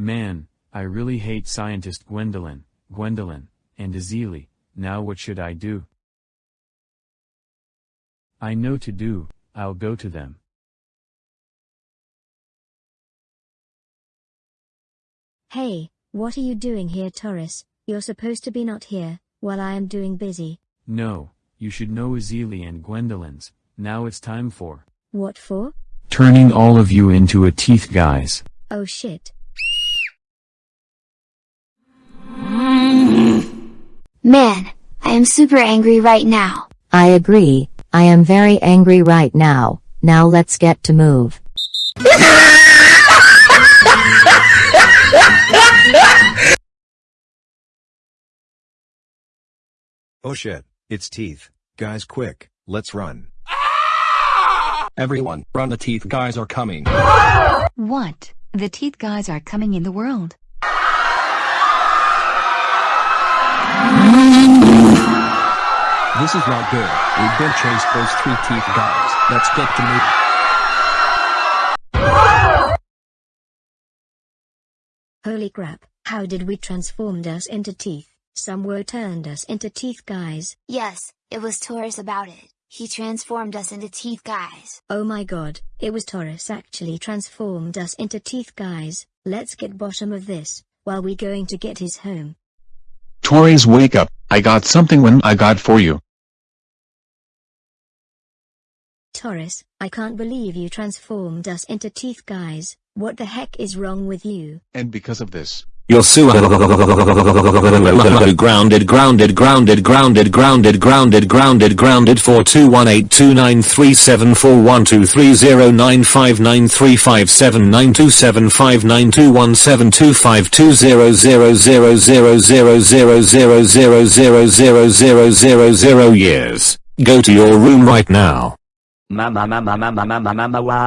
Man, I really hate scientist Gwendolyn, Gwendolyn, and Azili, now what should I do? I know to do, I'll go to them. Hey, what are you doing here Taurus? You're supposed to be not here, while I am doing busy. No, you should know Azili and Gwendolyn's, now it's time for What for? turning all of you into a teeth guys. Oh shit. Man, I am super angry right now. I agree, I am very angry right now, now let's get to move. Oh shit, it's teeth. Guys quick, let's run. Everyone, run the teeth guys are coming. What? The teeth guys are coming in the world. This is not good. We've been chased those three teeth guys. Let's get to move. Holy crap, how did we transformed us into teeth? Somewhere turned us into teeth guys. Yes, it was Taurus about it. He transformed us into teeth guys. Oh my god, it was Taurus actually transformed us into teeth guys. Let's get bottom of this, while we going to get his home. Taurus wake up, I got something when I got for you. Taurus, I can't believe you transformed us into teeth guys. What the heck is wrong with you? And because of this, You're sewer grounded grounded grounded grounded grounded grounded grounded grounded four two one eight two nine three seven four one two three zero nine five nine three five seven nine two seven five nine two one seven two five two zero zero zero zero zero zero zero zero zero zero zero zero zero years. Go to your room right now ma ma ma ma ma ma ma ma ma ma